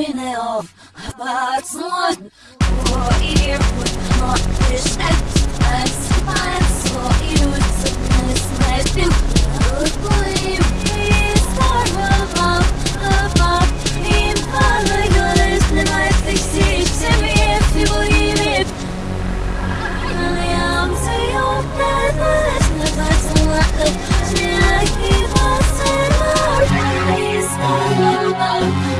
ruin it all. But someone for you would not wish I fix to me if you believe it. And I'm to your bed, but it's never to let go. Till I keep us in our face, far above.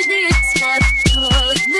O, szykisz